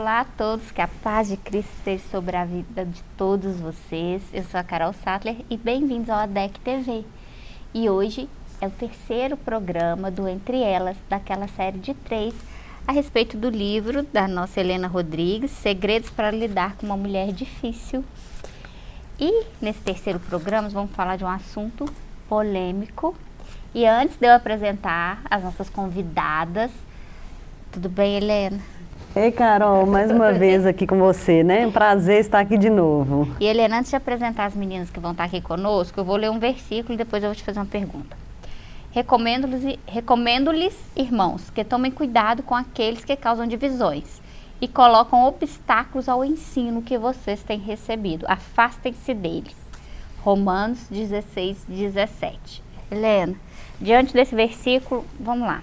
Olá a todos, que a paz de Cristo esteja sobre a vida de todos vocês. Eu sou a Carol Sattler e bem-vindos ao ADEC TV. E hoje é o terceiro programa do Entre Elas, daquela série de três, a respeito do livro da nossa Helena Rodrigues, Segredos para Lidar com uma Mulher Difícil. E nesse terceiro programa vamos falar de um assunto polêmico. E antes de eu apresentar as nossas convidadas, tudo bem, Helena? Ei, Carol, mais uma vez aqui com você, né? Um prazer estar aqui de novo. E Helena, antes de apresentar as meninas que vão estar aqui conosco, eu vou ler um versículo e depois eu vou te fazer uma pergunta. Recomendo-lhes, recomendo irmãos, que tomem cuidado com aqueles que causam divisões e colocam obstáculos ao ensino que vocês têm recebido. Afastem-se deles. Romanos 16, 17. Helena, diante desse versículo, vamos lá.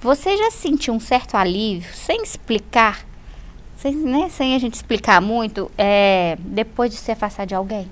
Você já sentiu um certo alívio, sem explicar, sem, né, sem a gente explicar muito, é, depois de se afastar de alguém?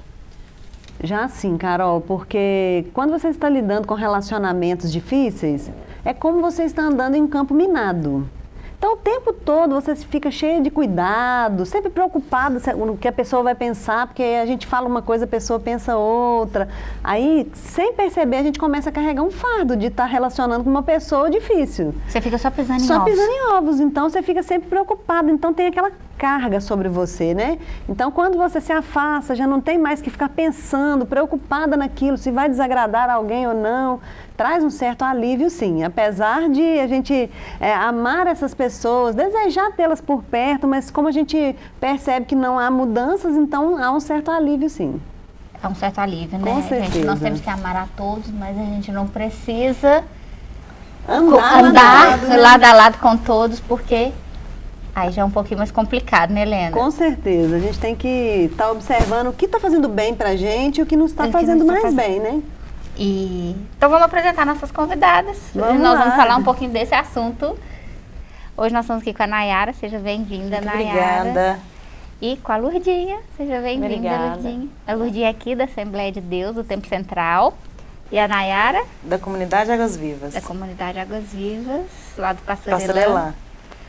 Já sim, Carol, porque quando você está lidando com relacionamentos difíceis, é como você está andando em campo minado. Então, o tempo todo você fica cheio de cuidado, sempre preocupado no que a pessoa vai pensar, porque a gente fala uma coisa, a pessoa pensa outra. Aí, sem perceber, a gente começa a carregar um fardo de estar relacionando com uma pessoa difícil. Você fica só pisando em só ovos. Só pisando em ovos, então você fica sempre preocupado. Então, tem aquela carga sobre você, né? Então, quando você se afasta, já não tem mais que ficar pensando, preocupada naquilo, se vai desagradar alguém ou não. Traz um certo alívio, sim. Apesar de a gente é, amar essas pessoas, desejar tê-las por perto, mas como a gente percebe que não há mudanças, então há um certo alívio, sim. Há um certo alívio, né? Com certeza. Gente, nós temos que amar a todos, mas a gente não precisa andar, andar lado, né? lado a lado com todos, porque Aí já é um pouquinho mais complicado, né, Helena? Com certeza. A gente tem que estar tá observando o que está fazendo bem pra gente e o que não está fazendo não mais fazendo. bem, né? E... Então vamos apresentar nossas convidadas. Vamos nós lá. vamos falar um pouquinho desse assunto. Hoje nós estamos aqui com a Nayara. Seja bem-vinda, Nayara. Obrigada. E com a Lurdinha. Seja bem-vinda, Lurdinha. A Lurdinha é aqui da Assembleia de Deus, do Tempo Central. E a Nayara? Da Comunidade Águas Vivas. Da Comunidade Águas Vivas, lá do Pastor, Pastor Elan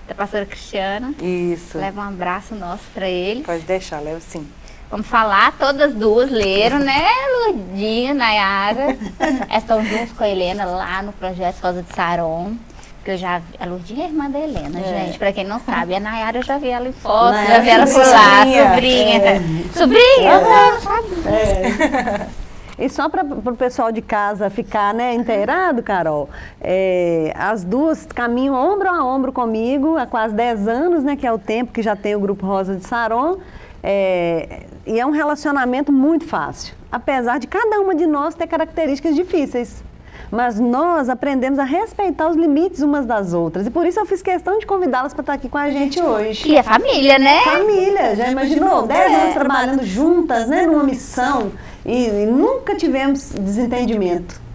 da pastora Cristiana. Isso. Leva um abraço nosso para eles. Pode deixar, levo sim. Vamos falar, todas duas leram, né, Lurdinha, Nayara. Estão juntos com a Helena lá no projeto Rosa de Saron. Que eu já vi, a Lurdinha é irmã da Helena, é. gente, pra quem não sabe. A Nayara eu já vi ela em foto, Nayara, já vi ela por lá, sobrinha. É. Sobrinha? Uhum. Não, é. E só para o pessoal de casa ficar né, inteirado, Carol, é, as duas caminham ombro a ombro comigo há quase 10 anos, né, que é o tempo que já tem o Grupo Rosa de Saron. É, e é um relacionamento muito fácil, apesar de cada uma de nós ter características difíceis mas nós aprendemos a respeitar os limites umas das outras. E por isso eu fiz questão de convidá-las para estar aqui com a gente hoje. E é família, né? Família, já imaginou? Dez anos trabalhando juntas, né, numa missão e, e nunca tivemos desentendimento.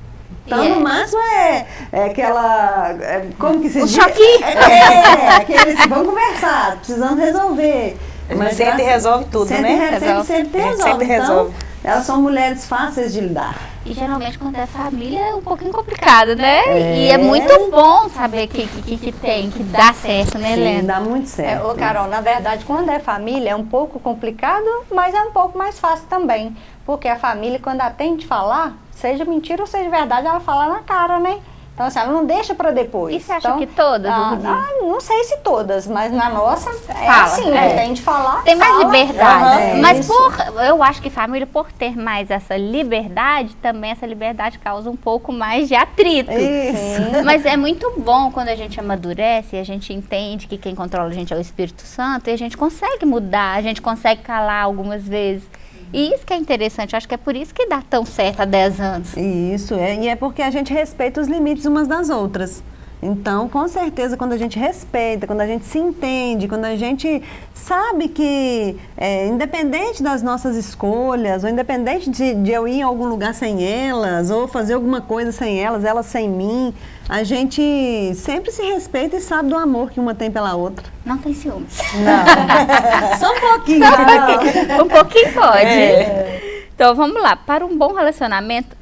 Então, yeah. no máximo, é, é aquela. É, como que se o diz? choque! É, aqueles. Vamos conversar, precisamos resolver. Mas sempre resolve tudo, sempre, né? Sempre, sempre, sempre resolve. Sempre então, resolve. Elas são mulheres fáceis de lidar. E geralmente quando é família é um pouquinho complicado, né? É. E é muito bom saber que, que, que tem, que dá certo, né, Helena? Sim, dá muito certo. É, ô, Carol, na verdade, quando é família é um pouco complicado, mas é um pouco mais fácil também. Porque a família, quando ela tem de falar, seja mentira ou seja verdade, ela fala na cara, né? Então, assim, ela não deixa para depois. E você acha então, que todas? Ah, ah, não sei se todas, mas na nossa é Fala, assim, é. né? Tem de falar. Tem mais fala, liberdade. Uhum, mas isso. por, eu acho que família, por ter mais essa liberdade, também essa liberdade causa um pouco mais de atrito. Isso. Mas é muito bom quando a gente amadurece e a gente entende que quem controla a gente é o Espírito Santo e a gente consegue mudar, a gente consegue calar algumas vezes. E isso que é interessante, acho que é por isso que dá tão certo há 10 anos. Isso, é, e é porque a gente respeita os limites umas das outras. Então, com certeza, quando a gente respeita, quando a gente se entende, quando a gente sabe que, é, independente das nossas escolhas, ou independente de, de, eu ir em algum lugar sem elas, ou fazer alguma coisa sem elas, elas sem mim, a gente sempre se respeita e sabe do amor que uma tem pela outra. Não tem ciúmes. Não. Só um pouquinho. Só um pouquinho. Um pouquinho pode. É. Então, vamos lá. Para um bom relacionamento,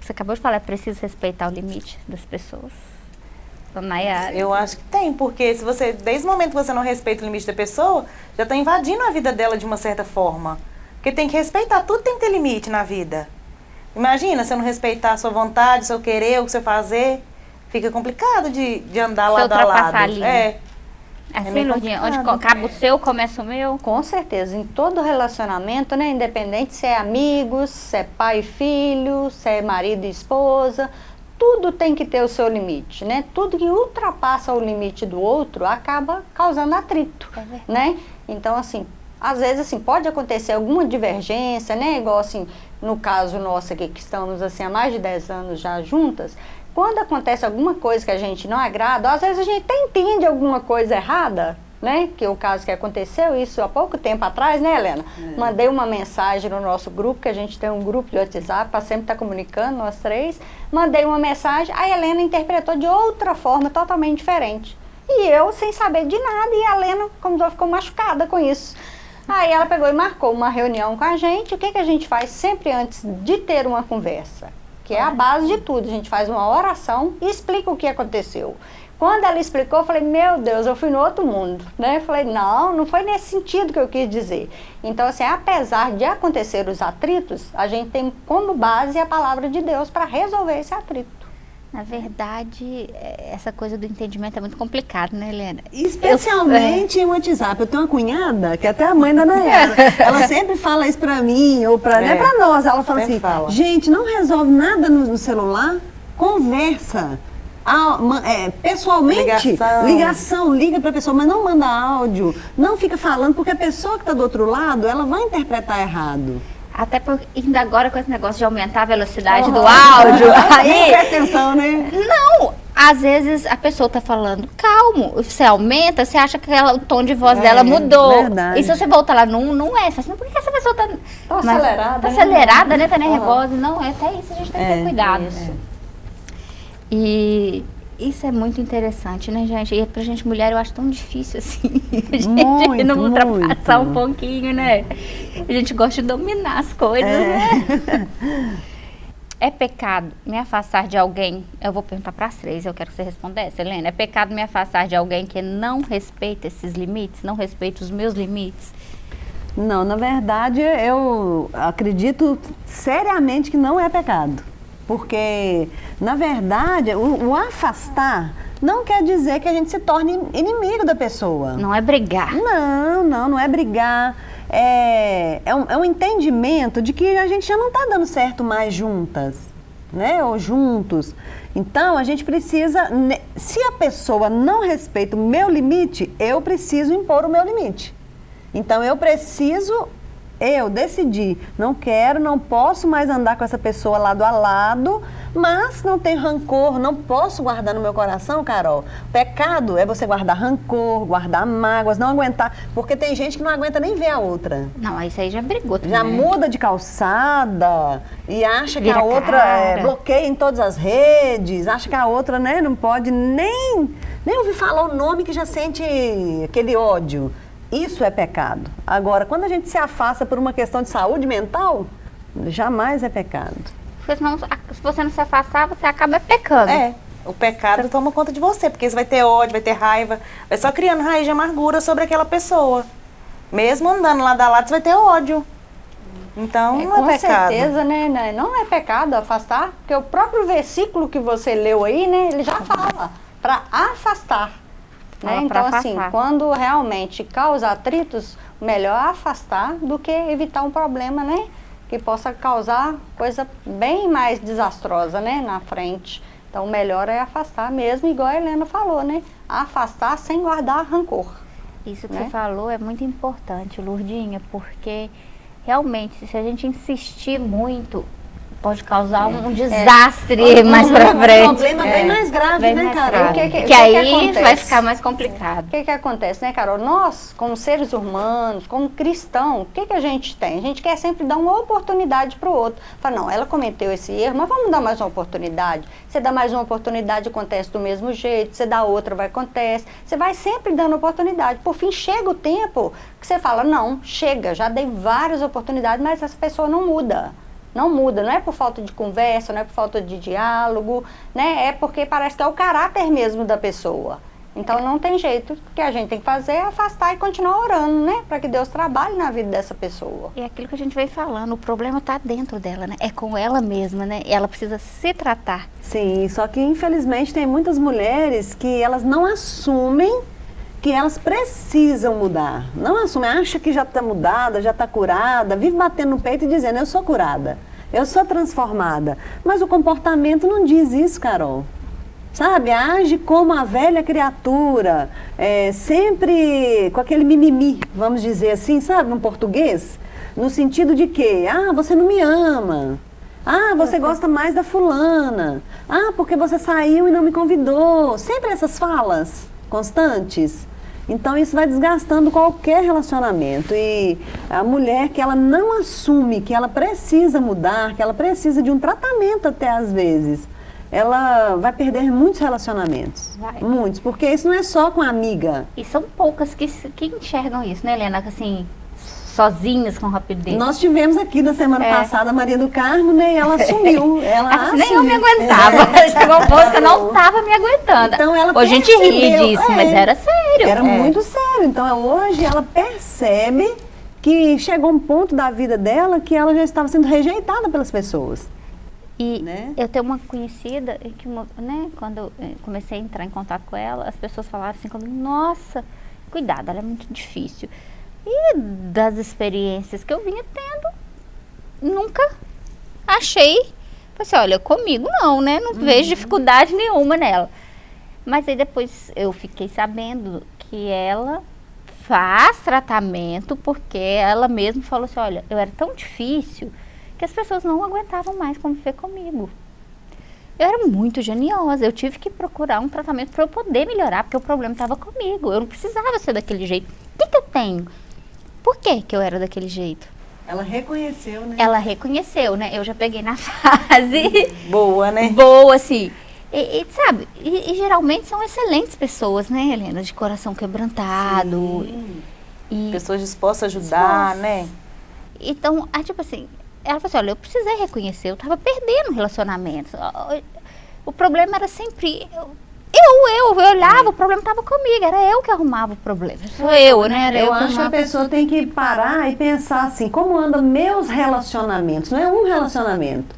você acabou de falar, é preciso respeitar o limite das pessoas. Nayara. Eu acho que tem, porque se você, desde o momento que você não respeita o limite da pessoa, já está invadindo a vida dela de uma certa forma. Porque tem que respeitar, tudo tem que ter limite na vida. Imagina, se eu não respeitar a sua vontade, o seu querer, o seu fazer, fica complicado de, de andar Se lado a lado. a linha. É. Assim, meio Lourdinha, onde acaba o seu, começa o meu. Com certeza, em todo relacionamento, né, independente se é amigos, se é pai e filho, se é marido e esposa, tudo tem que ter o seu limite, né? Tudo que ultrapassa o limite do outro acaba causando atrito, É né? Então, assim, às vezes, assim, pode acontecer alguma divergência, né? Igual, assim, no caso nosso aqui, que estamos, assim, há mais de 10 anos já juntas, quando acontece alguma coisa que a gente não agrada, às vezes a gente até entende alguma coisa errada, né? Que é o caso que aconteceu, isso há pouco tempo atrás, né, Helena? Mandei uma mensagem no nosso grupo, que a gente tem um grupo de WhatsApp para sempre estar comunicando, nós três. Mandei uma mensagem, a Helena interpretou de outra forma, totalmente diferente. E eu, sem saber de nada, e a Helena, como já ficou machucada com isso. Aí ela pegou e marcou uma reunião com a gente. O que, que a gente faz sempre antes de ter uma conversa? Que é a base de tudo. A gente faz uma oração e explica o que aconteceu. Quando ela explicou, eu falei, meu Deus, eu fui no outro mundo, né? Eu falei, não, não foi nesse sentido que eu quis dizer. Então, assim, apesar de acontecer os atritos, a gente tem como base a palavra de Deus para resolver esse atrito. Na verdade, é, essa coisa do entendimento é muito complicado, né, Helena? Especialmente em WhatsApp. Eu tenho uma cunhada, que é até a mãe da Nayara. ela sempre fala isso pra mim, ou pra, né, É. pra nós. Ela fala Sempre assim, fala. gente, não resolve nada no, no celular, conversa. Ah, ma- é, pessoalmente, Ligação. ligação, liga pra pessoa, mas não manda áudio, não fica falando, porque a pessoa que tá do outro lado, ela vai interpretar errado. Até porque ainda agora com esse negócio de aumentar a velocidade do Uhum. áudio, Nem aí presta atenção, né? Não, às vezes a pessoa tá falando calmo, você aumenta, você acha que ela- o tom de voz É, dela mudou. verdade. E se você voltar lá num, não é. Você fala assim, por que essa pessoa tá, Tá Mas- acelerada, Tá né? acelerada, né? Tá Aham. nervosa. Não, é até isso, a gente tem que ter É, cuidado. isso. E isso é muito interessante, né, gente? E pra gente mulher eu acho tão difícil assim. A gente Muito, não ultrapassar um muito. pouquinho, né? A gente gosta de dominar as coisas, né? É pecado me afastar de alguém? Eu vou perguntar para as três, eu quero que você respondesse, Helena. É pecado me afastar de alguém que não respeita esses limites, não respeita os meus limites? Não, na verdade, eu acredito seriamente que não é pecado. Porque, na verdade, o, o afastar não quer dizer que a gente se torne inimigo da pessoa. Não é brigar. Não, não, não é brigar. É, é, um, é um entendimento de que a gente já não está dando certo mais juntas, né? Ou juntos. Então, a gente precisa. Se a pessoa não respeita o meu limite, eu preciso impor o meu limite. Então, eu preciso. Eu decidi, não quero, não posso mais andar com essa pessoa lado a lado, mas não tenho rancor, não posso guardar no meu coração, Carol. Pecado é você guardar rancor, guardar mágoas, não aguentar, porque tem gente que não aguenta nem ver a outra. Não, isso aí já brigou também. Já muda de calçada e acha que Vira a outra é, bloqueia em todas as redes, acha que a outra né, não pode nem, nem ouvir falar o nome que já sente aquele ódio. Isso é pecado. Agora, quando a gente se afasta por uma questão de saúde mental, jamais é pecado. Porque senão, se você não se afastar, você acaba pecando. É. O pecado toma conta de você, porque você vai ter ódio, vai ter raiva, vai só criando raiz de amargura sobre aquela pessoa. Mesmo andando lado a lado, você vai ter ódio. Então, É, não com é pecado. certeza, né, né? Não é pecado afastar, porque o próprio versículo que você leu aí, né, ele já fala para afastar. Né? Então, assim, quando realmente causa atritos, melhor afastar do que evitar um problema, né? Que possa causar coisa bem mais desastrosa, né, na frente. Então, o melhor é afastar mesmo, igual a Helena falou, né? Afastar sem guardar rancor. Isso que Né? você falou é muito importante, Lurdinha, porque realmente, se a gente insistir muito, pode causar um desastre mais pra Um frente. problema bem mais grave, Bem né, mais Carol? grave. O que que- que, o que aí vai ficar mais complicado. O que que acontece, né, Carol? Nós, como seres humanos, como cristão, o que que a gente tem? A gente quer sempre dar uma oportunidade para o outro. Fala, não, ela cometeu esse erro, mas vamos dar mais uma oportunidade. Você dá mais uma oportunidade, acontece do mesmo jeito. Você dá outra, vai acontece. Você vai sempre dando oportunidade. Por fim, chega o tempo que você fala, não, chega, já dei várias oportunidades, mas essa pessoa não muda. Não muda, não é por falta de conversa, não é por falta de diálogo, né? É porque parece que é o caráter mesmo da pessoa. Então não tem jeito. O que a gente tem que fazer é afastar e continuar orando, né? Para que Deus trabalhe na vida dessa pessoa. E é aquilo que a gente vem falando, o problema está dentro dela, né? É com ela mesma, né? Ela precisa se tratar. Sim, só que infelizmente tem muitas mulheres que elas não assumem que elas precisam mudar. Não assumem, acha que já está mudada, já está curada, vive batendo no peito e dizendo, eu sou curada, eu sou transformada. Mas o comportamento não diz isso, Carol sabe? Age como a velha criatura, é, sempre com aquele mimimi, vamos dizer assim, sabe, no português? No sentido de que, ah, você não me ama. Ah, você gosta mais da fulana. Ah, porque você saiu e não me convidou. Sempre essas falas constantes. Então isso vai desgastando qualquer relacionamento. E a mulher que ela não assume que ela precisa mudar, que ela precisa de um tratamento até às vezes, ela vai perder muitos relacionamentos. Vai. Muitos, porque isso não é só com a amiga. E são poucas que, que enxergam isso, né, Helena? Assim, sozinhas com rapidez. Nós tivemos aqui na semana é. passada a Maria do Carmo, né? E ela assumiu. Ela assim, nem eu me aguentava. É. Chegou um ponto que eu não estava me aguentando. Então ela hoje a gente ri disso, é. mas era sério. Era é. muito sério. Então hoje ela percebe que chegou um ponto da vida dela que ela já estava sendo rejeitada pelas pessoas. E né? eu tenho uma conhecida que, né, quando eu eh, comecei a entrar em contato com ela, as pessoas falaram assim comigo, nossa, cuidado, ela é muito difícil. E das experiências que eu vinha tendo, nunca achei, assim, olha, comigo não, né? Não uhum. vejo dificuldade nenhuma nela. Mas aí depois eu fiquei sabendo que ela faz tratamento porque ela mesma falou assim, olha, eu era tão difícil que as pessoas não aguentavam mais conviver comigo. Eu era muito geniosa, eu tive que procurar um tratamento para eu poder melhorar, porque o problema estava comigo. Eu não precisava ser daquele jeito. O que, que eu tenho? Por que, que eu era daquele jeito? Ela reconheceu, né? Ela reconheceu, né? Eu já peguei na fase. Boa, né? Boa, assim. E, e sabe, e, e, geralmente são excelentes pessoas, né, Helena? De coração quebrantado. E, pessoas dispostas a ajudar, dispostas. né? Então, ah, tipo assim, ela falou assim, olha, eu precisei reconhecer, eu estava perdendo relacionamentos. O problema era sempre... Eu, eu, eu, olhava, o problema estava comigo, era eu que arrumava o problema. Sou eu, né? Era eu, eu acho que a pessoa tem que parar e pensar assim, como andam meus relacionamentos? Não é um relacionamento.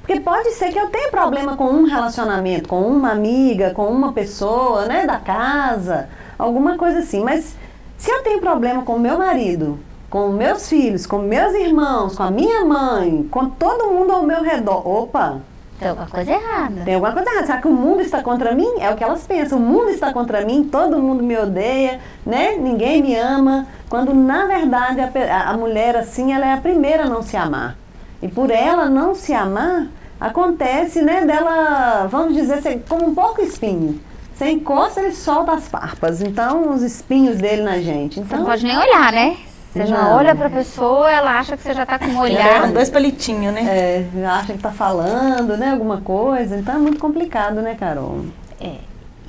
Porque pode ser que eu tenha problema com um relacionamento, com uma amiga, com uma pessoa, né, da casa, alguma coisa assim. Mas se eu tenho problema com o meu marido, com meus filhos, com meus irmãos, com a minha mãe, com todo mundo ao meu redor. Opa! Tem alguma coisa errada. Tem alguma coisa errada. Será que o mundo está contra mim? É o que elas pensam. O mundo está contra mim, todo mundo me odeia, né? Ninguém me ama. Quando, na verdade, a, a mulher, assim, ela é a primeira a não se amar. E por ela não se amar, acontece, né, dela, vamos dizer, como um pouco espinho. Você encosta, ele solta as farpas. Então, os espinhos dele na gente. Então, Você não pode nem olhar, né? Você já olha para a pessoa, ela acha que você já está com um olhar. dois palitinhos, né? É, acha que está falando, né, alguma coisa. Então é muito complicado, né, Carol? É.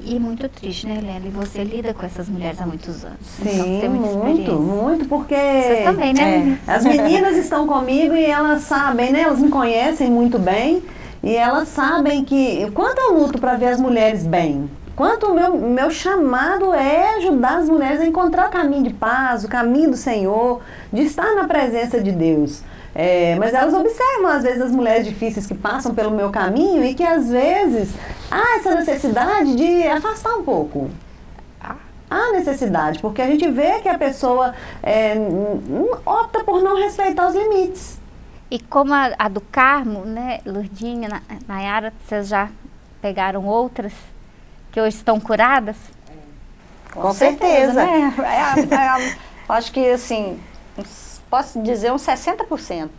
E muito triste, né, Helena? E você lida com essas mulheres há muitos anos. Sim, então, muito, muito, porque... Vocês também, né? É, as meninas estão comigo e elas sabem, né? Elas me conhecem muito bem. E elas sabem que... Quanto eu luto para ver as mulheres bem, Quanto o meu, meu chamado é ajudar as mulheres a encontrar o caminho de paz, o caminho do Senhor, de estar na presença de Deus. É, mas elas observam, às vezes, as mulheres difíceis que passam pelo meu caminho e que, às vezes, há essa necessidade de afastar um pouco. Há necessidade, porque a gente vê que a pessoa é, opta por não respeitar os limites. E como a, a do Carmo, né, Lourdinha, Nayara, vocês já pegaram outras? Que hoje estão curadas? Com, Com certeza. certeza. Né? É, é, é, acho que, assim, posso dizer uns 60%.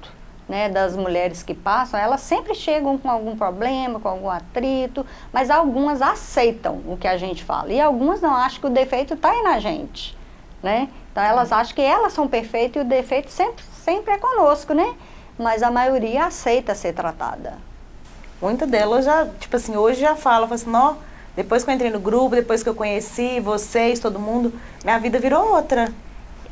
Né, das mulheres que passam, elas sempre chegam com algum problema, com algum atrito, mas algumas aceitam o que a gente fala. E algumas não, acham que o defeito está aí na gente. Né? Então elas acham que elas são perfeitas e o defeito sempre, sempre é conosco, né? Mas a maioria aceita ser tratada. Muita delas já, tipo assim, hoje já fala, fala assim, não, depois que eu entrei no grupo, depois que eu conheci vocês, todo mundo, minha vida virou outra.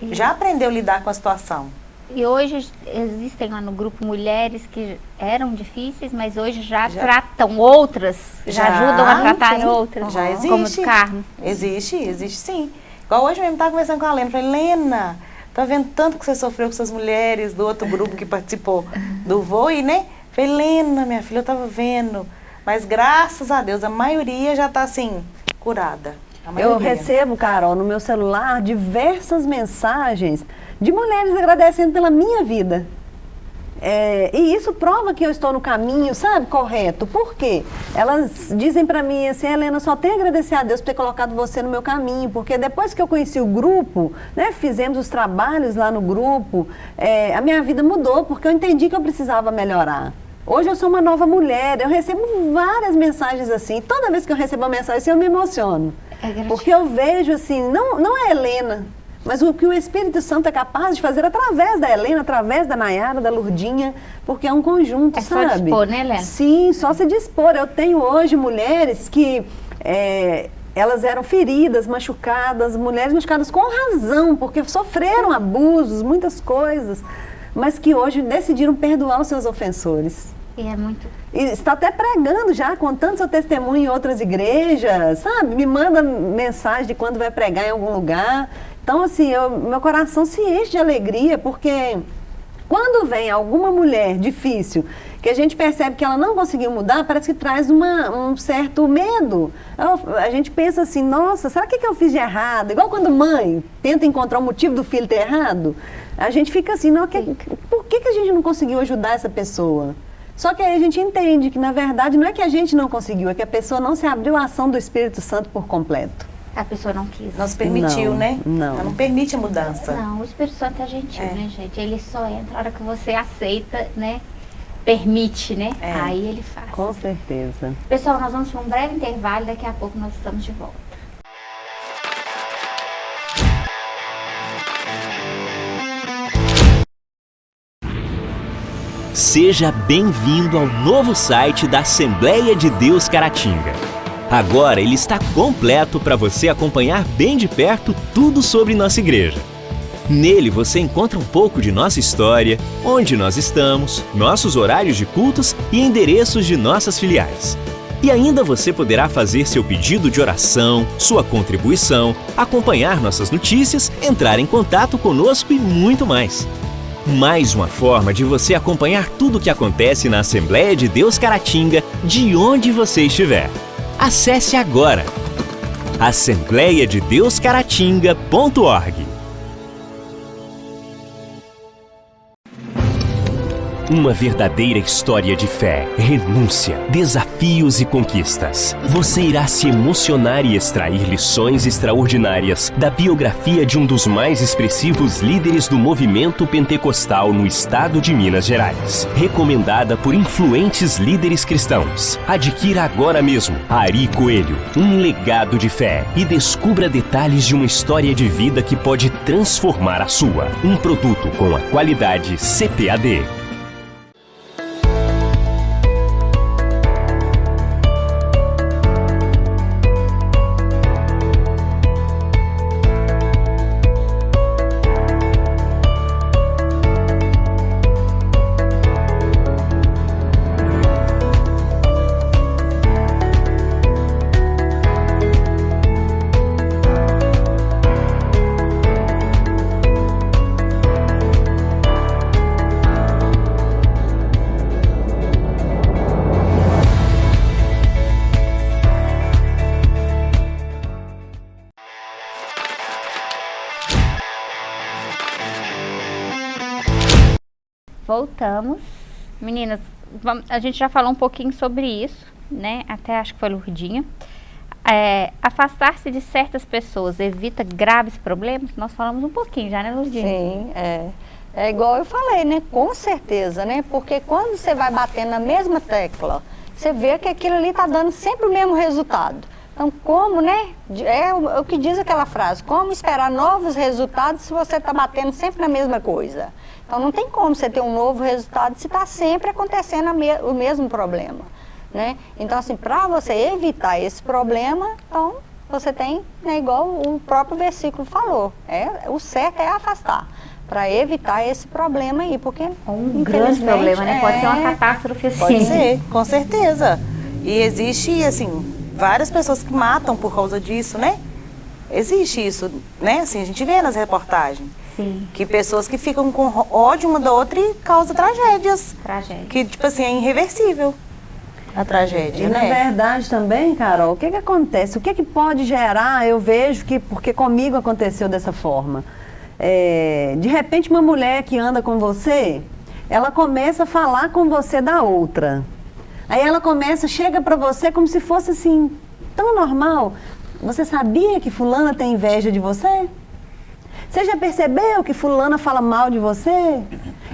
E... Já aprendeu a lidar com a situação. E hoje existem lá no grupo mulheres que eram difíceis, mas hoje já, Já. tratam outras, já, Já, ajudam a tratar sim. outras, Já como existe. do Carmo. Existe, existe sim. Igual hoje mesmo, estava conversando com a Lena. Falei, Lena, tô vendo tanto que você sofreu com suas mulheres do outro grupo que participou do VOI, né? Falei, Lena, minha filha, eu tava vendo. Mas graças a Deus, a maioria já tá assim, curada. Eu recebo, Carol, no meu celular diversas mensagens de mulheres agradecendo pela minha vida. É, e isso prova que eu estou no caminho, sabe, correto. Por quê? Elas dizem pra mim assim, Helena, só tenho a agradecer a Deus por ter colocado você no meu caminho, porque depois que eu conheci o grupo, né, fizemos os trabalhos lá no grupo, é, a minha vida mudou, porque eu entendi que eu precisava melhorar. Hoje eu sou uma nova mulher, eu recebo várias mensagens assim. Toda vez que eu recebo uma mensagem assim, eu me emociono. É. Porque eu vejo assim, não, não é Helena, mas o que o Espírito Santo é capaz de fazer através da Helena, através da Nayara, da Lurdinha, porque é um conjunto, É só sabe? dispor, né, Helena? Sim, só se dispor. Eu tenho hoje mulheres que é, elas eram feridas, machucadas, mulheres machucadas com razão, porque sofreram abusos, muitas coisas, mas que hoje decidiram perdoar os seus ofensores. E é muito. E está até pregando já, contando seu testemunho em outras igrejas, sabe? Me manda mensagem de quando vai pregar em algum lugar. Então, assim, eu- meu coração se enche de alegria, porque quando vem alguma mulher difícil, que a gente percebe que ela não conseguiu mudar, parece que traz uma- um certo medo. Eu- a gente pensa assim, nossa, será que, que eu fiz de errado? Igual quando mãe tenta encontrar o motivo do filho ter errado, a gente fica assim, não, que- por que, que a gente não conseguiu ajudar essa pessoa? Só que aí a gente entende que, na verdade, não é que a gente não conseguiu, é que a pessoa não se abriu à ação do Espírito Santo por completo. A pessoa não quis. Não se permitiu, Não, né? não. Ela não permite a mudança. Não, o Espírito Santo é gentil, É. né, gente? Ele só entra na hora que você aceita, né? Permite, né? É. Aí ele faz. Com certeza. Pessoal, nós vamos para um breve intervalo, daqui a pouco nós estamos de volta. Seja bem-vindo ao novo site da Assembleia de Deus Caratinga. Agora ele está completo para você acompanhar bem de perto tudo sobre nossa igreja. Nele você encontra um pouco de nossa história, onde nós estamos, nossos horários de cultos e endereços de nossas filiais. E ainda você poderá fazer seu pedido de oração, sua contribuição, acompanhar nossas notícias, entrar em contato conosco e muito mais. Mais uma forma de você acompanhar tudo o que acontece na Assembleia de Deus Caratinga, de onde você estiver. Acesse agora assembleiadedeuscaratinga.org. Uma verdadeira história de fé, renúncia, desafios e conquistas. Você irá se emocionar e extrair lições extraordinárias da biografia de um dos mais expressivos líderes do movimento pentecostal no estado de Minas Gerais. Recomendada por influentes líderes cristãos. Adquira agora mesmo Ari Coelho, um legado de fé e descubra detalhes de uma história de vida que pode transformar a sua. Um produto com a qualidade CPAD. Voltamos. Meninas, vam- a gente já falou um pouquinho sobre isso, né? Até acho que foi Lurdinha. É, Afastar-se de certas pessoas evita graves problemas? Nós falamos um pouquinho já, né, Lurdinha? Sim, é. É igual eu falei, né? Com certeza, né? Porque quando você vai batendo na mesma tecla, você vê que aquilo ali está dando sempre o mesmo resultado. Então, como, né? É é o que diz aquela frase: como esperar novos resultados se você está batendo sempre na mesma coisa? Então, não tem como você ter um novo resultado se está sempre acontecendo me- o mesmo problema, né? Então, assim, para você evitar esse problema, então você tem, né, igual o próprio versículo falou, é, o certo é afastar. para evitar esse problema aí, porque Um grande problema, né? Pode ser uma é, catástrofe assim. Pode ser, com certeza. E existe, assim, várias pessoas que matam por causa disso, né? Existe isso, né? Assim, a gente vê nas reportagens. Sim, Que pessoas que ficam com ódio uma da outra e causam tragédias. tragédia. Que, tipo assim, é irreversível a E tragédia, na né? verdade também, Carol, o que que acontece? O que que pode gerar? Eu vejo que, porque comigo aconteceu dessa forma. É, de repente uma mulher que anda com você, ela começa a falar com você da outra. Aí ela começa, chega pra você como se fosse assim, tão normal. Você sabia que fulana tem inveja de você? Você já percebeu que fulana fala mal de você?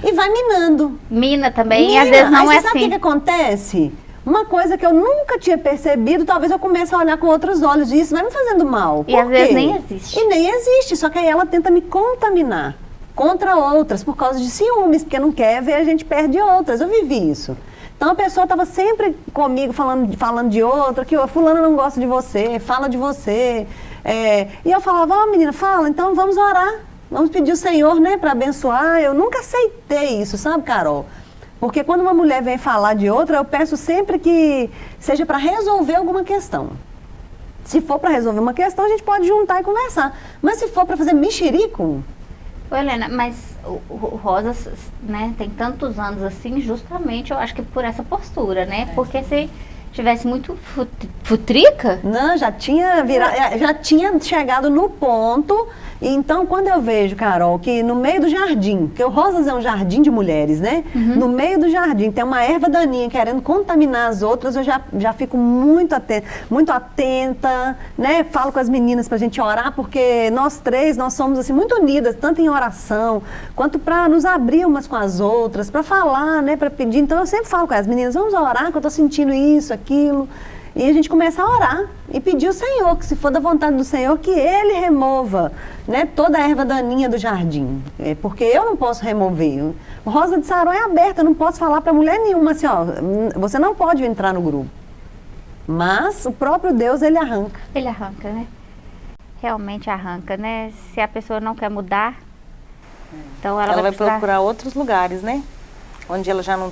E vai minando. Mina também, e às vezes não aí é você sabe o assim. que, que acontece? Uma coisa que eu nunca tinha percebido, talvez eu comece a olhar com outros olhos e isso vai me fazendo mal. E Por às vezes quê? nem existe. E nem existe, só que aí ela tenta me contaminar contra outras por causa de ciúmes, porque não quer ver a gente perde outras. Eu vivi isso. Então a pessoa estava sempre comigo falando, falando de outra, que fulana não gosta de você, fala de você. É, e eu falava, ó menina, fala, então vamos orar. Vamos pedir o Senhor, né, para abençoar. Eu nunca aceitei isso, sabe, Carol? Porque quando uma mulher vem falar de outra, eu peço sempre que seja para resolver alguma questão. Se for para resolver uma questão, a gente pode juntar e conversar. Mas se for para fazer mexerico, Ô, Helena, mas o, Rosas, né, tem tantos anos assim, justamente eu acho que por essa postura, né? Porque se tivesse muito fut- futrica, Não, já tinha virado, já tinha chegado no ponto. E Então, quando eu vejo, Carol, que no meio do jardim, porque o Rosas é um jardim de mulheres, né? No meio do jardim tem uma erva daninha querendo contaminar as outras, eu já, já fico muito atenta, muito atenta, né? Falo com as meninas pra gente orar, porque nós três, nós somos assim muito unidas, tanto em oração, quanto para nos abrir umas com as outras, para falar, né? Para pedir. Então, eu sempre falo com as meninas, vamos orar, que eu tô sentindo isso, aquilo. E a gente começa a orar e pedir ao Senhor, que se for da vontade do Senhor, que Ele remova né, toda a erva daninha do jardim. É, porque eu não posso remover. O Rosa de Saron é aberta, eu não posso falar para mulher nenhuma assim, ó, "Hum, você não pode entrar no grupo. Mas o próprio Deus, Ele arranca. ele arranca, né? Realmente arranca, né? Se a pessoa não quer mudar, então ela, Ela vai precisar- procurar outros lugares, né? Onde ela já não.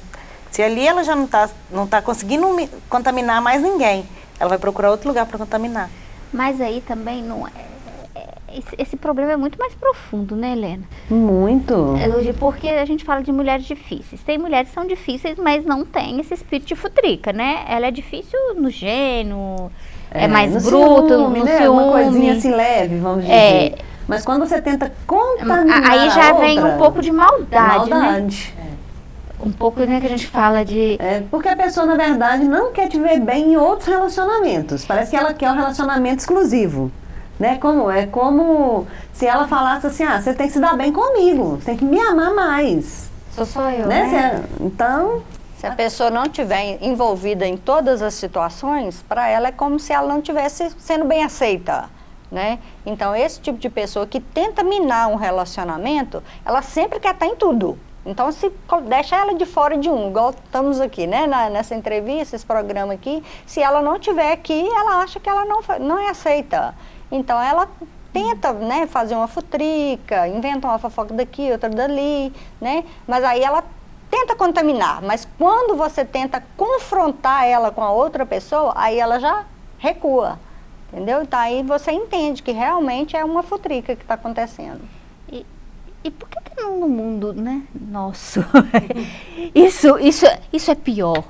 Se ali ela já não está não tá conseguindo mi- contaminar mais ninguém, ela vai procurar outro lugar para contaminar. Mas aí também não é, é- esse, esse problema é muito mais profundo, né, Helena? Muito. É, Porque a gente fala de mulheres difíceis. Tem mulheres que são difíceis, mas não tem esse espírito de futrica, né? Ela é difícil no gênio, é, mais no bruto, ciúme, no né? ciúme. Uma coisinha assim leve, vamos dizer. É. Mas quando você tenta contaminar Aí já a vem outra, um pouco de maldade, né? maldade. Um pouco, né, que a gente fala de... É, porque a pessoa, na verdade, não quer te ver bem em outros relacionamentos. Parece que ela quer um relacionamento exclusivo. Né? Como, é como se ela falasse assim, ah, você tem que se dar bem comigo, você tem que me amar mais. Sou só eu, Né? né? Você- então, Se a pessoa não estiver envolvida em todas as situações, para ela é como se ela não estivesse sendo bem aceita. Né? Então, esse tipo de pessoa que tenta minar um relacionamento, ela sempre quer estar em tudo. Então, se deixa ela de fora de um, igual estamos aqui, né? na- nessa entrevista, esse programa aqui, se ela não estiver aqui, ela acha que ela não, não é aceita. Então, ela tenta né, fazer uma futrica, inventa uma fofoca daqui, outra dali, né? Mas aí ela tenta contaminar, mas quando você tenta confrontar ela com a outra pessoa, aí ela já recua, entendeu? Então aí você entende que realmente é uma futrica que está acontecendo. E, por que, que no mundo, né, nosso, isso, isso, isso é pior?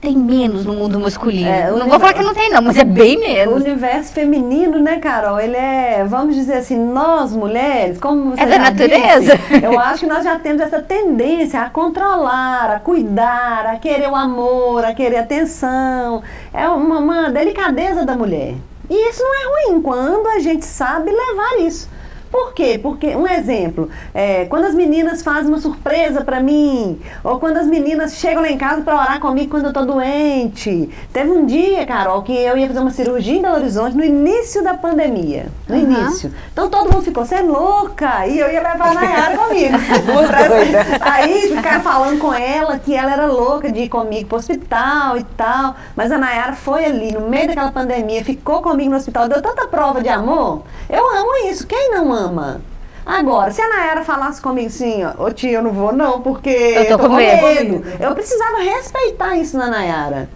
Tem menos no mundo masculino. É, o não vou falar que não tem não, mas é bem o menos. universo feminino, né, Carol? Ele é, vamos dizer assim, nós mulheres, como você É da natureza. disse, eu acho que nós já temos essa tendência a controlar, a cuidar, a querer o amor, a querer atenção. É uma, uma delicadeza da mulher. E isso não é ruim quando a gente sabe levar isso. Por quê? Porque, um exemplo, é, quando as meninas fazem uma surpresa pra mim, ou quando as meninas chegam lá em casa pra orar comigo quando eu tô doente. Teve um dia, Carol, que eu ia fazer uma cirurgia em Belo Horizonte no início da pandemia. No Aham. início. Então todo mundo ficou, você é louca! E eu ia levar a Nayara comigo. Aí ficaram falando com ela que ela era louca de ir comigo pro hospital e tal. Mas a Nayara foi ali, no meio daquela pandemia, ficou comigo no hospital, deu tanta prova de amor. Eu amo isso. Quem não ama? Agora, se a Nayara falasse comigo assim, ó, ô tia, eu não vou não, porque Eu tô com medo. Eu precisava respeitar isso na Nayara.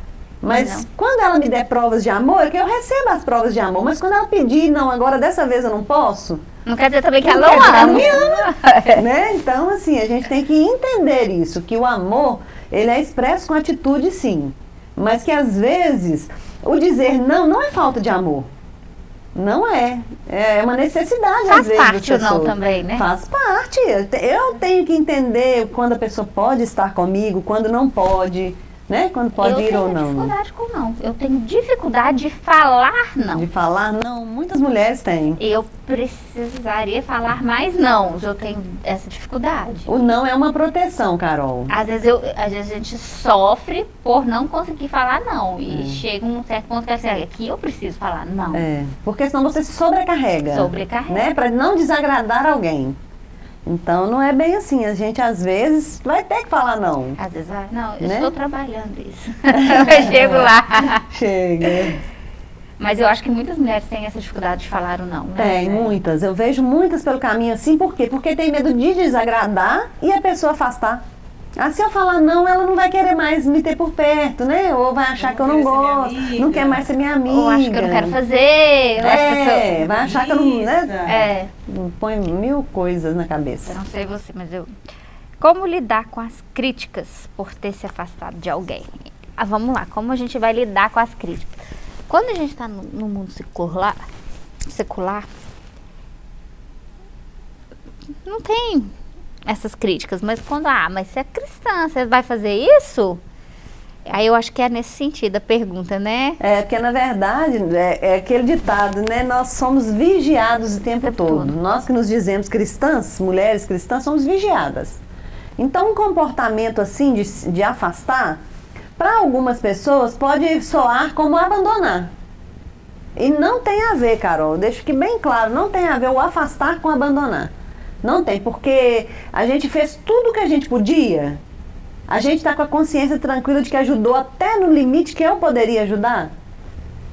Mas Não. quando ela me der provas de amor, que eu recebo as provas de amor. Mas quando ela pedir, não, agora dessa vez eu não posso, Não quer dizer também que Não ela não ela ama. me ama. né? Então, assim, a gente tem que entender isso, que o amor, ele é expresso com atitude, sim. Mas que às vezes o dizer não não é falta de amor. Não é. É uma necessidade, Faz às vezes. parte das o não também, né? Faz parte. Eu te- Eu tenho que entender quando a pessoa pode estar comigo, quando não pode, né? Quando pode eu ir ou tenho não. dificuldade com não. Eu tenho dificuldade de falar não. De falar não, muitas mulheres têm. Eu precisaria falar mais não. Eu tenho essa dificuldade. O não é uma proteção, Carol. Às vezes, eu, às vezes a gente sofre por não conseguir falar não. E chega um certo ponto que assim, aqui eu preciso falar não. É, porque senão você se sobrecarrega. Sobrecarrega. Né? Para não desagradar alguém. Então não é bem assim. A gente às vezes vai ter que falar não. Às vezes, ah, não, eu Né? estou trabalhando isso. eu chego lá. Chega. Mas eu acho que muitas mulheres têm essa dificuldade de falar o não. Né? Tem muitas. Eu vejo muitas pelo caminho assim. Por quê? Porque tem medo de desagradar e a pessoa afastar. Ah, se eu falar não, ela não vai querer mais me ter por perto, né? Ou vai achar que eu não gosto, não quer mais ser minha amiga. Ou acho que eu não quero fazer. Eu acho que eu É, sou... vai achar que eu não. Né? É, Põe mil coisas na eu cabeça. não sei você, mas eu. Como lidar com as críticas por ter se afastado de alguém? Ah, vamos lá, como a gente vai lidar com as críticas? Quando a gente está no, no mundo secular, secular, não tem essas críticas, mas quando, ah, mas você é cristã, você vai fazer isso? Aí eu acho que é nesse sentido a pergunta, né? É, porque na verdade é, é aquele ditado, né? Nós somos vigiados o tempo tempo todo. todo. Nós que nos dizemos cristãs, mulheres cristãs, somos vigiadas. Então, um comportamento assim de, de afastar, para algumas pessoas pode soar como abandonar. E não tem a ver, Carol, deixo que bem claro, não tem a ver o afastar com abandonar. Não tem, porque a gente fez tudo o que a gente podia. A gente está com a consciência tranquila de que ajudou até no limite que eu poderia ajudar.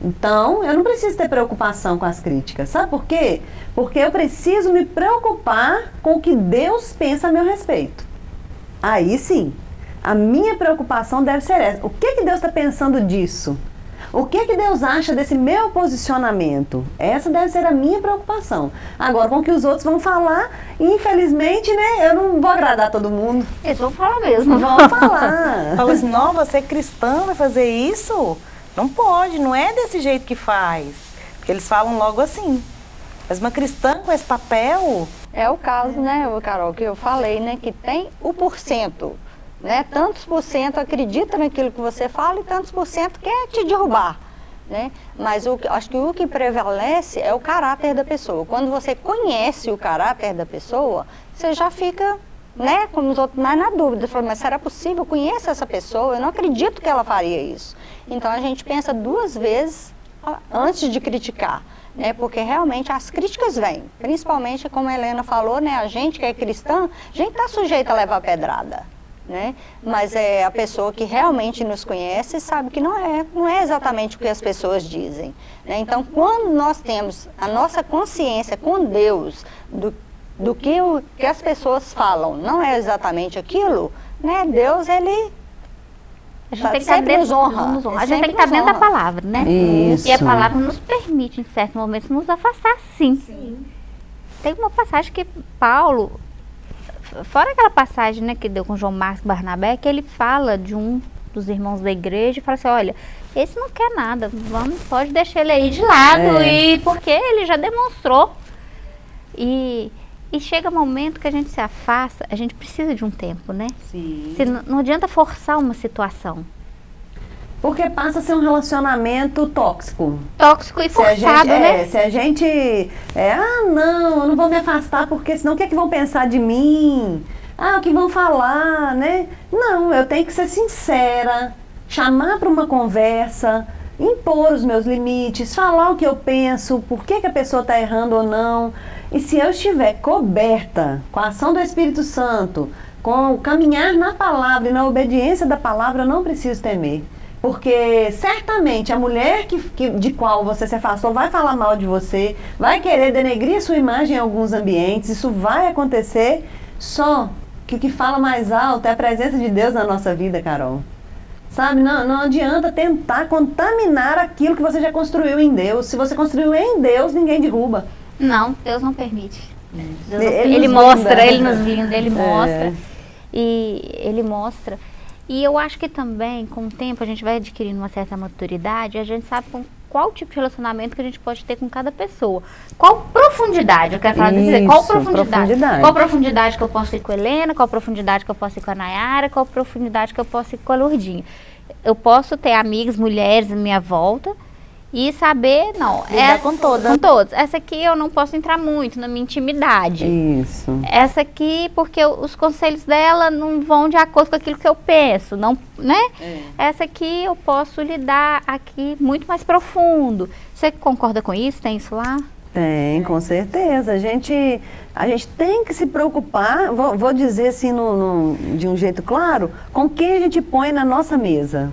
Então, eu não preciso ter preocupação com as críticas. Sabe por quê? Porque eu preciso me preocupar com o que Deus pensa a meu respeito. Aí sim, a minha preocupação deve ser essa. O que, que Deus está pensando disso? O que, que Deus acha desse meu posicionamento? Essa deve ser a minha preocupação. Agora, com o que os outros vão falar, infelizmente, né, eu não vou agradar todo mundo. Eles vão falar mesmo. Vão falar. Fala assim, não, você é cristã, vai fazer isso? Não pode, não é desse jeito que faz. Porque eles falam logo assim. Mas uma cristã com esse papel, É o caso, né, Carol, que eu falei, né, que tem o porcento, né? Tantos por cento acredita naquilo que você fala e tantos por cento quer te derrubar, né? Mas o, acho que o que prevalece é o caráter da pessoa. Quando você conhece o caráter da pessoa, você já fica, né, como os outros, mais na dúvida. Fala, mas será possível? Conheço essa pessoa, eu não acredito que ela faria isso. Então a gente pensa duas vezes antes de criticar né? Porque realmente as críticas vêm, principalmente como a Helena falou, né? A gente que é cristã, a gente está sujeito a levar pedrada, né? Mas é a pessoa que realmente nos conhece sabe que não é, não é exatamente o que as pessoas dizem, né? Então, quando nós temos a nossa consciência com Deus do do que, o, que as pessoas falam não é exatamente aquilo, né? Deus, ele A gente Tá- tem que estar dentro, nos honra. nos honra. A gente tem que estar dentro da palavra, né? Isso. E a palavra nos permite, em certos momentos, nos afastar, sim. Tem uma passagem que Paulo, fora aquela passagem né, que deu com João Marcos Barnabé, que ele fala de um dos irmãos da igreja e fala assim, olha, esse não quer nada, vamos, pode deixar ele aí de lado, É. e porque ele já demonstrou. E, e chega momento que a gente se afasta, a gente precisa de um tempo, né? sim. Se, não adianta forçar uma situação. Porque passa a ser um relacionamento tóxico. Tóxico e forçado, gente, é, né? se a gente, é, ah, não, eu não vou me afastar porque senão o que, é que vão pensar de mim? Ah, o que vão falar, né? Não, eu tenho que ser sincera, chamar para uma conversa, impor os meus limites, falar o que eu penso, por que, que a pessoa está errando ou não. E se eu estiver coberta com a ação do Espírito Santo, com o caminhar na palavra e na obediência da palavra, eu não preciso temer. Porque certamente a mulher que, que, de qual você se afastou vai falar mal de você, vai querer denegrir sua imagem em alguns ambientes, isso vai acontecer, só que o que fala mais alto é a presença de Deus na nossa vida, Carol. Sabe, não, não adianta tentar contaminar aquilo que você já construiu em Deus. Se você construiu em Deus, ninguém derruba. Não, Deus não permite. Deus Ele ele, nos mostra, blinda. ele nos blinda, ele É. mostra. E ele mostra. E eu acho que também, com o tempo, a gente vai adquirindo uma certa maturidade e a gente sabe com qual tipo de relacionamento que a gente pode ter com cada pessoa. Qual profundidade, eu quero falar disso, qual Isso, profundidade? profundidade. Qual profundidade que eu posso ir com a Helena, qual profundidade que eu posso ir com a Nayara, qual profundidade que eu posso ir com a Lourdinha. Eu posso ter amigas, mulheres à minha volta e saber, não, Lidar essa- com todas. Com todos. Essa aqui eu não posso entrar muito na minha intimidade. Isso. Essa aqui, porque os conselhos dela não vão de acordo com aquilo que eu penso, não, né? Essa aqui eu posso lidar aqui muito mais profundo. Você concorda com isso? Tem isso lá? Tem, com certeza. A gente, a gente tem que se preocupar, vou, vou dizer assim no- no- de um jeito claro, com quem a gente põe na nossa mesa.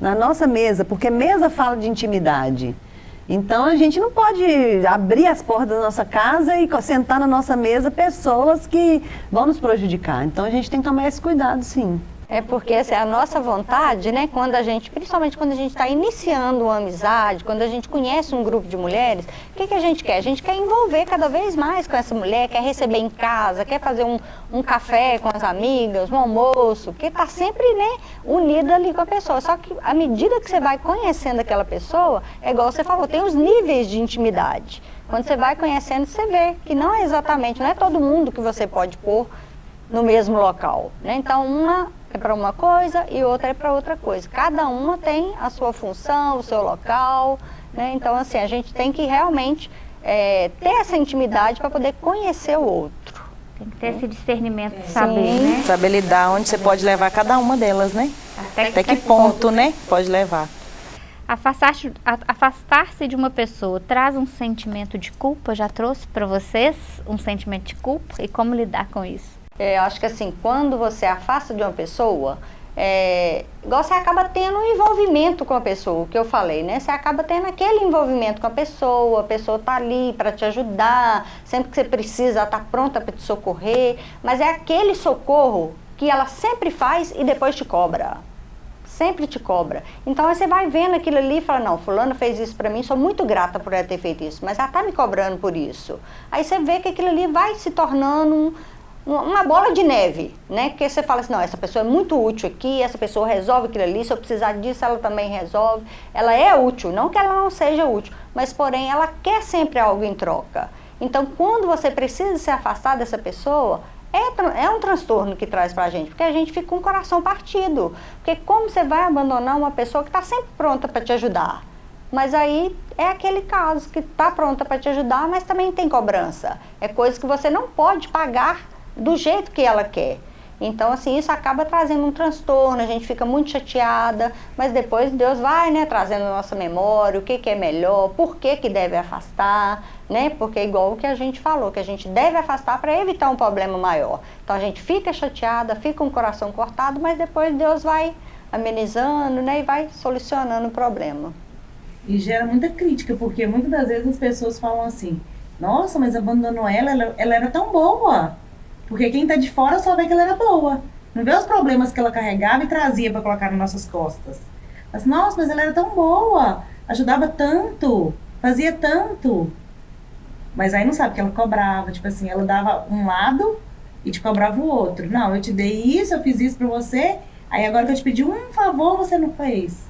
Na nossa mesa, porque mesa fala de intimidade. Então a gente não pode abrir as portas da nossa casa e sentar na nossa mesa pessoas que vão nos prejudicar. Então a gente tem que tomar esse cuidado, sim. É porque é a nossa vontade, né? Quando a gente, principalmente quando a gente está iniciando uma amizade, quando a gente conhece um grupo de mulheres, o que, que a gente quer? A gente quer envolver cada vez mais com essa mulher, quer receber em casa, quer fazer um, um café com as amigas, um almoço, porque está sempre, né, unida ali com a pessoa. Só que à medida que você vai conhecendo aquela pessoa, é igual você falou, tem os níveis de intimidade. Quando você vai conhecendo, você vê que não é exatamente, não é todo mundo que você pode pôr no mesmo local. Né? Então, uma é para uma coisa e outra é para outra coisa. Cada uma tem a sua função, o seu local. Né? Então, assim, a gente tem que realmente é, ter essa intimidade para poder conhecer o outro. Tem que ter esse discernimento de saber, né? Saber lidar onde você pode levar cada uma delas, né? Até que ponto, né? Pode levar. Afastar-se a- afastar-se de uma pessoa traz um sentimento de culpa? Já trouxe para vocês um sentimento de culpa? E como lidar com isso? É, eu acho que assim, quando você afasta de uma pessoa, é, você acaba tendo um envolvimento com a pessoa, o que eu falei, né? Você acaba tendo aquele envolvimento com a pessoa, a pessoa tá ali para te ajudar, sempre que você precisa, ela tá pronta para te socorrer, mas é aquele socorro que ela sempre faz e depois te cobra. Sempre te cobra. Então você vai vendo aquilo ali e fala, não, fulano fez isso pra mim, sou muito grata por ela ter feito isso, mas ela tá me cobrando por isso. Aí você vê que aquilo ali vai se tornando um- uma bola de neve, né? Porque você fala assim, não, essa pessoa é muito útil aqui, essa pessoa resolve aquilo ali, se eu precisar disso, ela também resolve. Ela é útil, não que ela não seja útil, mas porém ela quer sempre algo em troca. Então, quando você precisa se afastar dessa pessoa, é, é um transtorno que traz pra gente, porque a gente fica com o coração partido. Porque como você vai abandonar uma pessoa que está sempre pronta para te ajudar? Mas aí é aquele caso que está pronta para te ajudar, mas também tem cobrança. É coisa que você não pode pagar do jeito que ela quer. Então, assim, isso acaba trazendo um transtorno, a gente fica muito chateada, mas depois Deus vai, né, trazendo na nossa memória o que, que é melhor, por que, que deve afastar, né? Porque é igual o que a gente falou, que a gente deve afastar para evitar um problema maior. Então a gente fica chateada, fica o coração cortado, mas depois Deus vai amenizando, né, e vai solucionando o problema. E gera muita crítica, porque muitas das vezes as pessoas falam assim: Nossa, mas abandonou ela, ela, ela era tão boa. Porque quem tá de fora só vê que ela era boa. Não vê os problemas que ela carregava e trazia para colocar nas nossas costas. Mas, nossa, mas ela era tão boa, ajudava tanto, fazia tanto. Mas aí não sabe que ela cobrava, tipo assim, ela dava um lado e te cobrava o outro. Não, eu te dei isso, eu fiz isso pra você, aí agora que eu te pedi um favor, você não fez.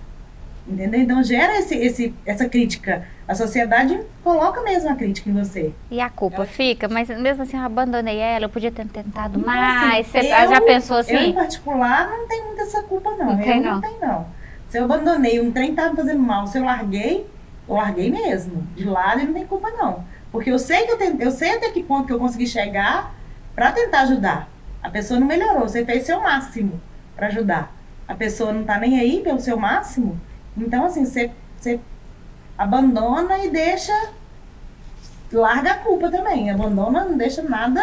Entendeu? Então gera esse, esse, essa crítica. A sociedade coloca mesmo a crítica em você. E a culpa fica, mas mesmo assim eu abandonei ela, eu podia ter tentado mais. Você eu- já pensou Eu, em assim? particular, não tenho muita essa culpa, não. Não eu não, não. tenho, não. Se eu abandonei, um trem tava me fazendo mal, se eu larguei, eu larguei mesmo. De lado, eu não tenho culpa, não. Porque eu sei que eu, tentei, eu sei até que ponto que eu consegui chegar pra tentar ajudar. A pessoa não melhorou, você fez seu máximo pra ajudar. A pessoa não tá nem aí pelo seu máximo. Então, assim, você, você abandona e deixa. Larga a culpa também. Abandona, não deixa nada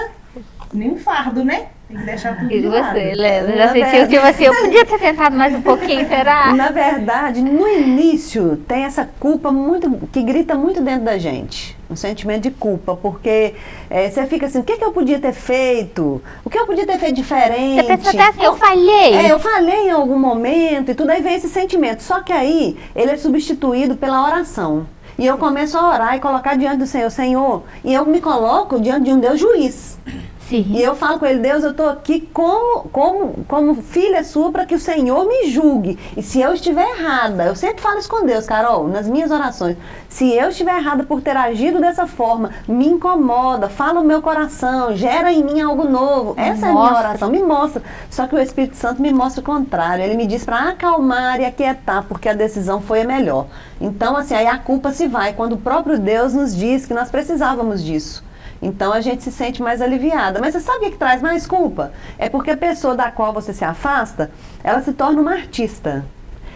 nem fardo, né? Tem que deixar tudo E de você. Helena? Já sentiu, verdade- tipo assim, eu podia ter tentado mais um pouquinho, será? Na verdade, no início tem essa culpa muito que grita muito dentro da gente, um sentimento de culpa, porque eh, você fica assim, o que, que eu podia ter feito? O que eu podia ter feito diferente? Você pensa até assim, eu falhei. É, eu falei em algum momento e tudo aí vem esse sentimento. Só que aí ele é substituído pela oração. E eu começo a orar e colocar diante do Senhor, Senhor, e eu me coloco diante de um Deus juiz. Sim. E eu falo com ele, Deus, eu estou aqui como, como, como filha sua para que o Senhor me julgue. E se eu estiver errada, eu sempre falo isso com Deus, Carol, nas minhas orações. Se eu estiver errada por ter agido dessa forma, me incomoda, fala o meu coração, gera em mim algo novo. Essa é a minha Mostra. oração, me mostra. Só que o Espírito Santo me mostra o contrário. Ele me diz para acalmar e aquietar, porque a decisão foi a melhor. Então, assim, aí a culpa se vai, quando o próprio Deus nos diz que nós precisávamos disso. Então a gente se sente mais aliviada. Mas você sabe o que, que traz mais culpa? É porque a pessoa da qual você se afasta, ela se torna uma artista.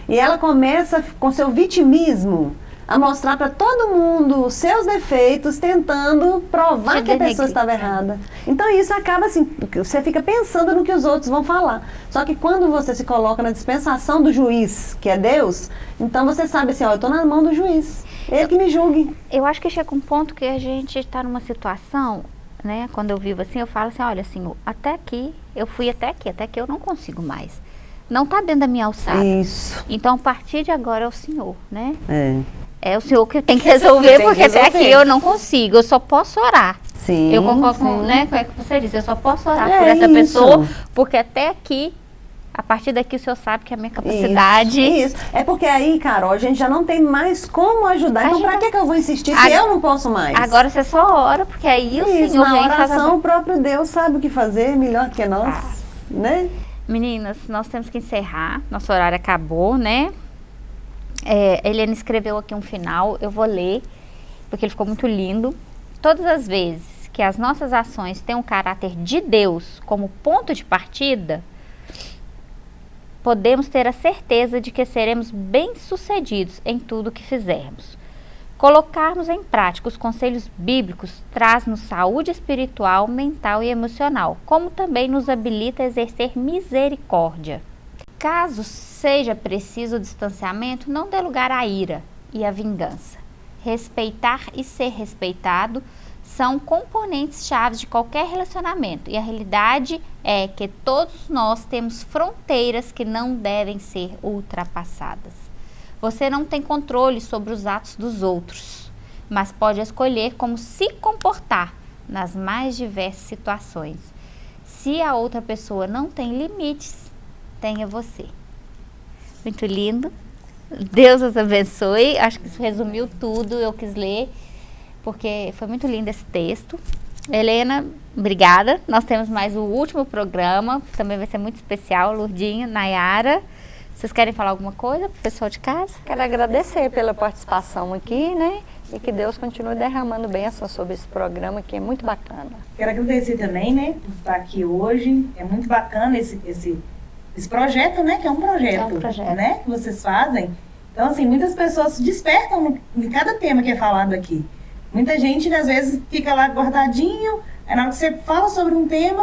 E ela começa com seu vitimismo a mostrar para todo mundo os seus defeitos, tentando provar Te que a pessoa estava errada. Então isso acaba assim, você fica pensando no que os outros vão falar. Só que quando você se coloca na dispensação do juiz, que é Deus, então você sabe assim, ó, eu estou na mão do juiz. Ele que me julgue. Eu acho que chega um ponto que a gente está numa situação, né? Quando eu vivo assim, eu falo assim, olha, Senhor, até aqui, eu fui até aqui, até aqui eu não consigo mais. Não está dentro da minha alçada. Isso. Então, a partir de agora é o Senhor, né? É. É o Senhor que tem que resolver, Tem que porque até resolver. aqui eu não consigo, eu só posso orar. Sim. eu concordo com, né, o que você disse, eu só posso orar É por essa isso. pessoa, porque até aqui, a partir daqui o Senhor sabe que a minha capacidade... Isso, isso. É porque aí, Carol, a gente já não tem mais como ajudar. Então, pra que, que eu vou insistir se eu não posso mais? Agora você só ora, porque aí o isso, Senhor na vem e faz a oração, o próprio Deus sabe o que fazer melhor que nós, Ah. né? Meninas, nós temos que encerrar. Nosso horário acabou, né? É, Helena escreveu aqui um final, eu vou ler, porque ele ficou muito lindo. Todas as vezes que as nossas ações têm um caráter de Deus como ponto de partida, podemos ter a certeza de que seremos bem-sucedidos em tudo que fizermos. Colocarmos em prática os conselhos bíblicos traz-nos saúde espiritual, mental e emocional, como também nos habilita a exercer misericórdia. Caso seja preciso o distanciamento, não dê lugar à ira e à vingança. Respeitar e ser respeitado são componentes chaves de qualquer relacionamento e a realidade é que todos nós temos fronteiras que não devem ser ultrapassadas. Você não tem controle sobre os atos dos outros, mas pode escolher como se comportar nas mais diversas situações. Se a outra pessoa não tem limites, tenha você. Muito lindo. Deus os abençoe. Acho que isso resumiu tudo. Eu quis ler porque foi muito lindo esse texto. Helena, obrigada. Nós temos mais o último programa, também vai ser muito especial. Lurdinho, Nayara. Vocês querem falar alguma coisa pro pessoal de casa? Quero agradecer pela participação aqui, né? E que Deus continue derramando bênção sobre esse programa que é muito bacana. Quero agradecer também, né, por estar aqui hoje. É muito bacana esse, esse, esse projeto, né, que é um projeto, É um projeto. né, que vocês fazem. Então, assim, muitas pessoas se despertam em cada tema que é falado aqui. Muita gente, às vezes, fica lá guardadinho, aí na hora que você fala sobre um tema,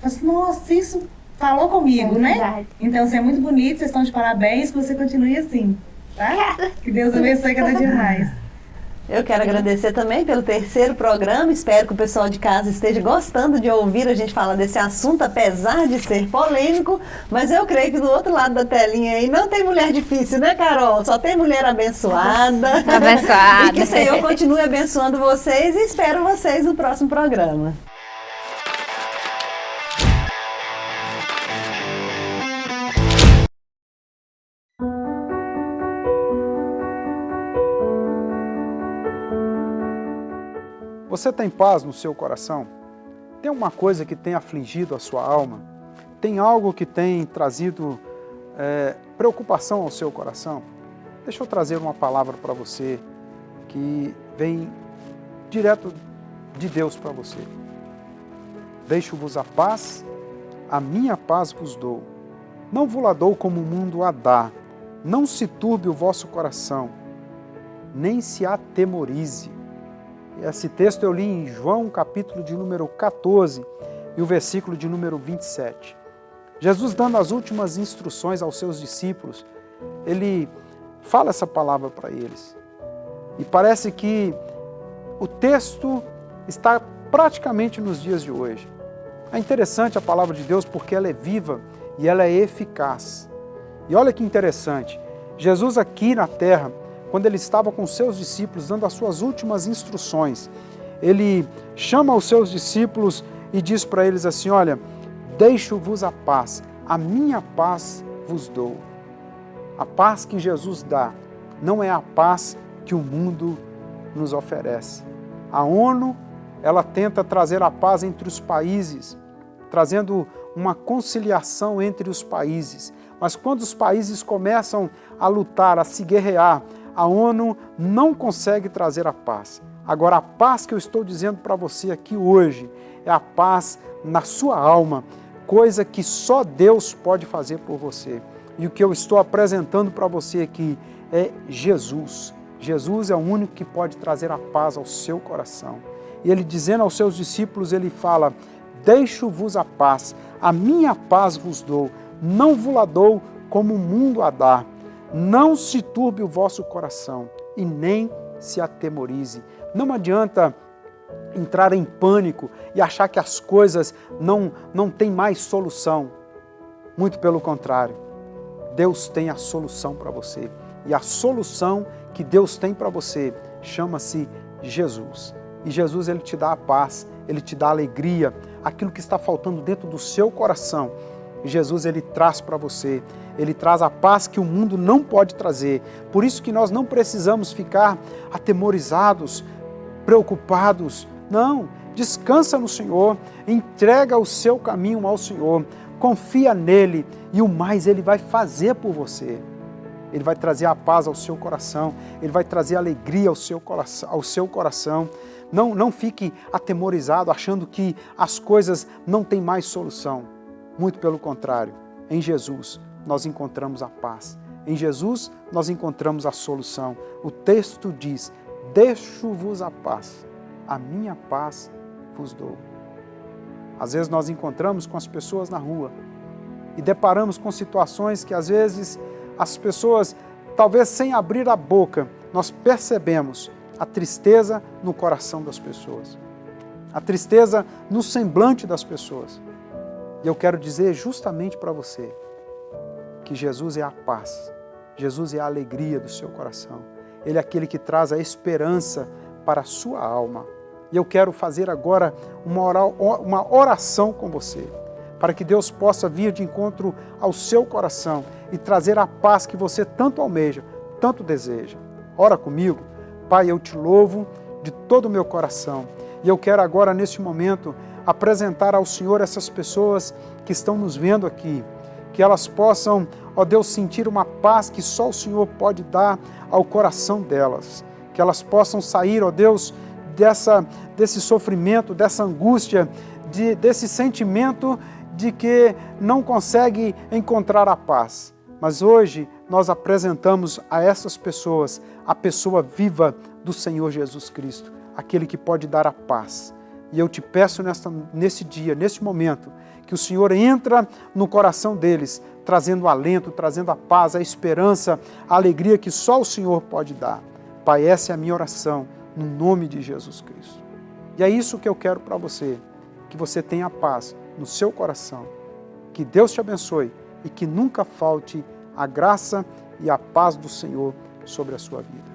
fala assim, nossa, isso falou comigo, É né? Então, você é muito bonito, vocês estão de parabéns, que você continue assim, tá? Que Deus abençoe cada dia mais. Eu quero agradecer também pelo terceiro programa. Espero que o pessoal de casa esteja gostando de ouvir a gente falar desse assunto, apesar de ser polêmico. Mas eu creio que do outro lado da telinha aí não tem mulher difícil, né, Carol? Só tem mulher abençoada. Abençoada. e que o Senhor continue abençoando vocês e espero vocês no próximo programa. Você tem paz no seu coração? Tem uma coisa que tem afligido a sua alma? Tem algo que tem trazido é, preocupação ao seu coração? Deixa eu trazer uma palavra para você que vem direto de Deus para você. Deixo-vos a paz, a minha paz vos dou. Não vos la dou como o mundo a dá. Não se turbe o vosso coração, nem se atemorize. Esse texto eu li em João, capítulo de número 14 e o versículo de número 27. Jesus dando as últimas instruções aos seus discípulos, ele fala essa palavra para eles. E parece que o texto está praticamente nos dias de hoje. É interessante a palavra de Deus porque ela é viva e ela é eficaz. E olha que interessante, Jesus aqui na terra, quando ele estava com seus discípulos, dando as suas últimas instruções, ele chama os seus discípulos e diz para eles assim, olha, deixo-vos a paz, a minha paz vos dou. A paz que Jesus dá não é a paz que o mundo nos oferece. A ONU, ela tenta trazer a paz entre os países, trazendo uma conciliação entre os países. Mas quando os países começam a lutar, a se guerrear, a ONU não consegue trazer a paz. Agora, a paz que eu estou dizendo para você aqui hoje é a paz na sua alma, coisa que só Deus pode fazer por você. E o que eu estou apresentando para você aqui é Jesus. Jesus é o único que pode trazer a paz ao seu coração. E ele dizendo aos seus discípulos, ele fala, deixo-vos a paz, a minha paz vos dou, não vos la dou como o mundo a dá. Não se turbe o vosso coração e nem se atemorize. Não adianta entrar em pânico e achar que as coisas não, não têm mais solução. Muito pelo contrário, Deus tem a solução para você. E a solução que Deus tem para você chama-se Jesus. E Jesus ele te dá a paz, ele te dá a alegria, aquilo que está faltando dentro do seu coração. Jesus ele traz para você, ele traz a paz que o mundo não pode trazer. Por isso que nós não precisamos ficar atemorizados, preocupados. Não, descansa no Senhor, entrega o seu caminho ao Senhor, confia nele e o mais ele vai fazer por você. Ele vai trazer a paz ao seu coração, Ele vai trazer alegria ao seu coração. Ao seu coração. Não, não fique atemorizado achando que as coisas não têm mais solução. Muito pelo contrário, em Jesus nós encontramos a paz. Em Jesus nós encontramos a solução. O texto diz, deixo-vos a paz, a minha paz vos dou. Às vezes nós encontramos com as pessoas na rua e deparamos com situações que às vezes as pessoas, talvez sem abrir a boca, nós percebemos a tristeza no coração das pessoas, a tristeza no semblante das pessoas. E eu quero dizer justamente para você que Jesus é a paz, Jesus é a alegria do seu coração, Ele é aquele que traz a esperança para a sua alma. E eu quero fazer agora uma oração com você para que Deus possa vir de encontro ao seu coração e trazer a paz que você tanto almeja, tanto deseja. Ora comigo, Pai, eu te louvo de todo o meu coração e eu quero agora, neste momento, apresentar ao Senhor essas pessoas que estão nos vendo aqui, que elas possam, ó Deus, sentir uma paz que só o Senhor pode dar ao coração delas, que elas possam sair, ó Deus, dessa, desse sofrimento, dessa angústia, de, desse sentimento de que não consegue encontrar a paz. Mas hoje nós apresentamos a essas pessoas a pessoa viva do Senhor Jesus Cristo, aquele que pode dar a paz. E eu te peço nesta, nesse dia, nesse momento, que o Senhor entra no coração deles, trazendo alento, trazendo a paz, a esperança, a alegria que só o Senhor pode dar. Pai, essa é a minha oração, no nome de Jesus Cristo. E é isso que eu quero para você, que você tenha paz, no seu coração. Que Deus te abençoe e que nunca falte a graça e a paz do Senhor sobre a sua vida.